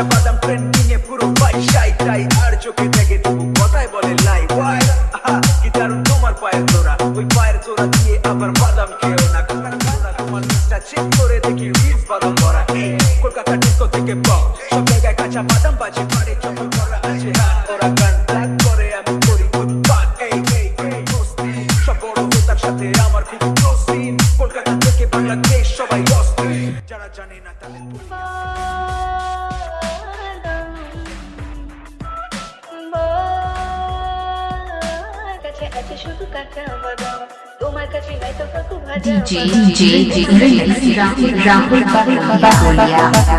কাঁচা বাদাম ট্রেন্ডিং এ পুরো পাই সাই তাই আর চোখে দেখে তবু কথায় বলে লাই ওয়াই কি দারুণ তোমার পায়ের তোরা ওই পায়ের তোরা দিয়ে আবার বাদাম খেয়েও না। কলকাতা তোমার লিস্টটা চেক করে দেখি রিলস বাদাম ভরা। কলকাতা ডিস্কো থেকে পপ সব জায়গায় কাঁচা বাদাম বাজে পারে চপল করা আছে হাত ওরা গান। ব্ল্যাক করে আমি করি উৎপাত এই এই এই সব বড় তার সাথে আমার খুব ক্লোজ সিন কলকাতা থেকে বাংলাদেশ সবাই অস্থির। যারা জানে না তাদের কাছে আছে শুধু কাঁচা বাদাম তোমার কাছে নাই তো কাকু ভাজা DJ DJ Remix Rahul Rahul Bahulia DJ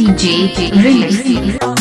DJ Remix